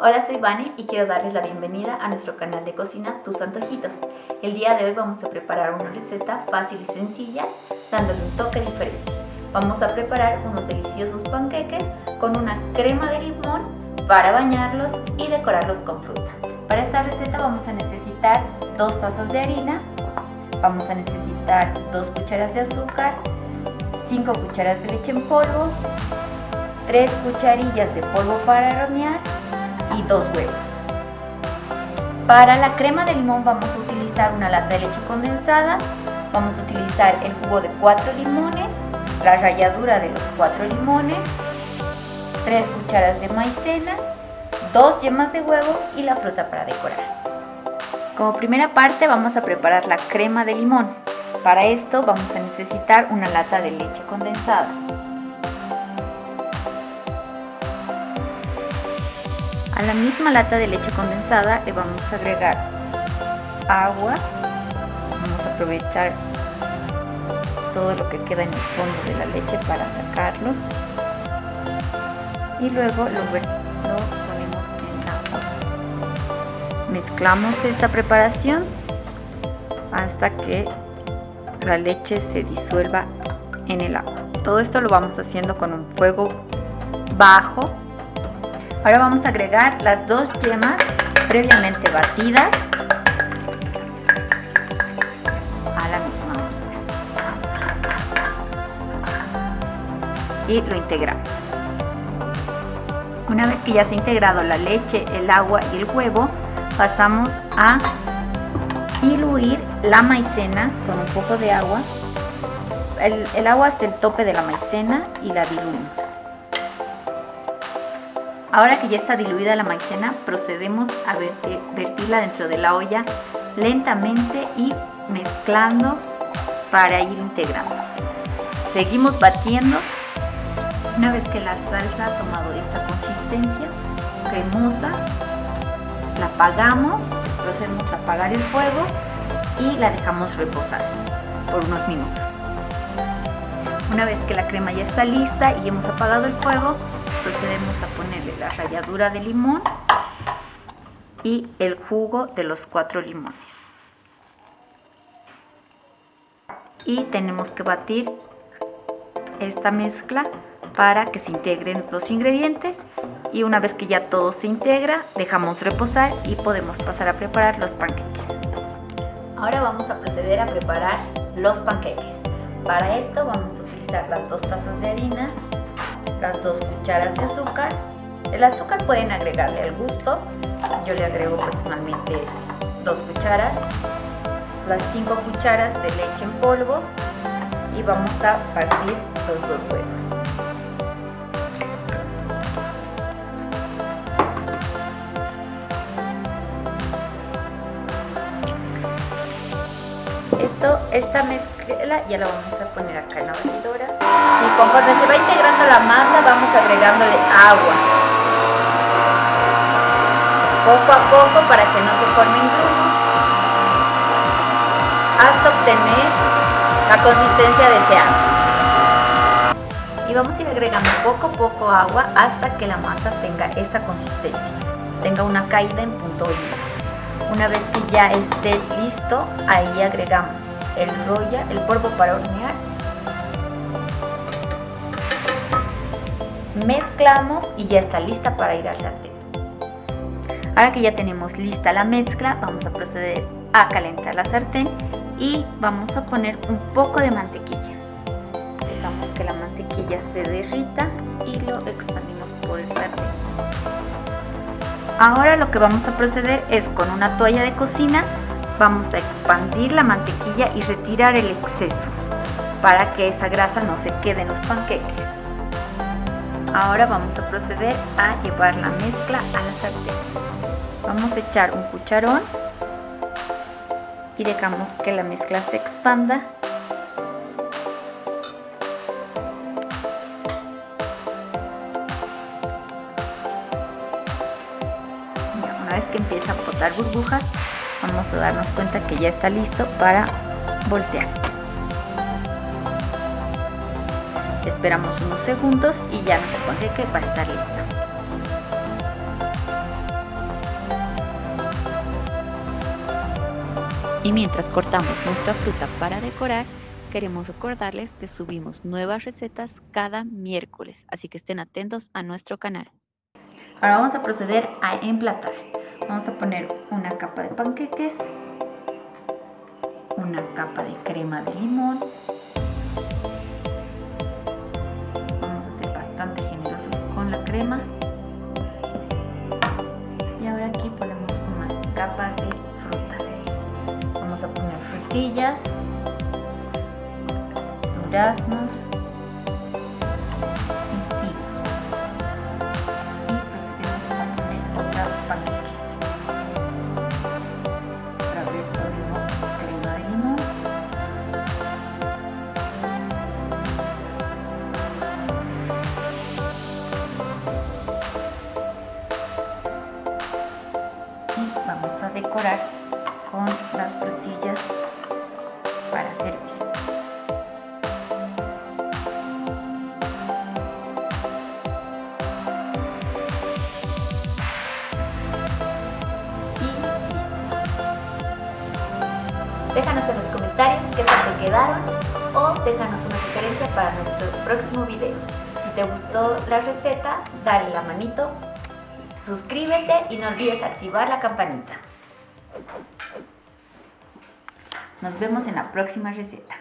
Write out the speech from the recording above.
Hola, soy Vane y quiero darles la bienvenida a nuestro canal de cocina Tus Antojitos. El día de hoy vamos a preparar una receta fácil y sencilla, dándole un toque diferente. Vamos a preparar unos deliciosos panqueques con una crema de limón para bañarlos y decorarlos con fruta. Para esta receta vamos a necesitar dos tazas de harina, vamos a necesitar dos cucharas de azúcar, 5 cucharas de leche en polvo, 3 cucharillas de polvo para hornear dos huevos. Para la crema de limón vamos a utilizar una lata de leche condensada, vamos a utilizar el jugo de 4 limones, la ralladura de los 4 limones, 3 cucharas de maicena, 2 yemas de huevo y la fruta para decorar. Como primera parte vamos a preparar la crema de limón. Para esto vamos a necesitar una lata de leche condensada. A la misma lata de leche condensada le vamos a agregar agua. Vamos a aprovechar todo lo que queda en el fondo de la leche para sacarlo. Y luego lo, ponemos en agua. Mezclamos esta preparación hasta que la leche se disuelva en el agua. Todo esto lo vamos haciendo con un fuego bajo Ahora vamos a agregar las dos yemas previamente batidas a la misma y lo integramos. Una vez que ya se ha integrado la leche, el agua y el huevo, pasamos a diluir la maicena con un poco de agua, el, el agua hasta el tope de la maicena y la diluimos. Ahora que ya está diluida la maicena, procedemos a vertirla dentro de la olla lentamente y mezclando para ir integrando. Seguimos batiendo. Una vez que la salsa ha tomado esta consistencia cremosa, la apagamos, procedemos a apagar el fuego y la dejamos reposar por unos minutos. Una vez que la crema ya está lista y hemos apagado el fuego, procedemos a ponerle la ralladura de limón y el jugo de los cuatro limones. Y tenemos que batir esta mezcla para que se integren los ingredientes y una vez que ya todo se integra dejamos reposar y podemos pasar a preparar los panqueques. Ahora vamos a proceder a preparar los panqueques. Para esto vamos a utilizar las dos tazas de harina, las dos cucharas de azúcar. El azúcar pueden agregarle al gusto. Yo le agrego personalmente dos cucharas. Las cinco cucharas de leche en polvo. Y vamos a partir los dos huevos. Esta mezcla ya la vamos a poner acá en la batidora. Y conforme se va integrando la masa vamos agregándole agua. Poco a poco para que no se formen grumos. Hasta obtener la consistencia deseada. Y vamos a ir agregando poco a poco agua hasta que la masa tenga esta consistencia. Tenga una caída en punto I una vez que ya esté listo ahí agregamos el roya, el polvo para hornear mezclamos y ya está lista para ir al sartén. Ahora que ya tenemos lista la mezcla, vamos a proceder a calentar la sartén y vamos a poner un poco de mantequilla. Dejamos que la mantequilla se derrita y lo expandimos por el sartén. Ahora lo que vamos a proceder es con una toalla de cocina, vamos a expandir la mantequilla y retirar el exceso para que esa grasa no se quede en los panqueques. Ahora vamos a proceder a llevar la mezcla a la sartén. Vamos a echar un cucharón y dejamos que la mezcla se expanda. Una vez que empieza a botar burbujas, vamos a darnos cuenta que ya está listo para voltear. Esperamos unos segundos y ya nos pone que va a estar listo. Y mientras cortamos nuestra fruta para decorar queremos recordarles que subimos nuevas recetas cada miércoles así que estén atentos a nuestro canal. Ahora vamos a proceder a emplatar. Vamos a poner una capa de panqueques, una capa de crema de limón. Vamos a ser bastante generosos con la crema. Y ahora aquí ponemos una capa de frutas. Vamos a poner frutillas, duraznos, vamos a decorar con las frutillas para servir. Déjanos en los comentarios qué tal te quedaron o déjanos una sugerencia para nuestro próximo video. Si te gustó la receta, dale la manito Suscríbete y no olvides activar la campanita. Nos vemos en la próxima receta.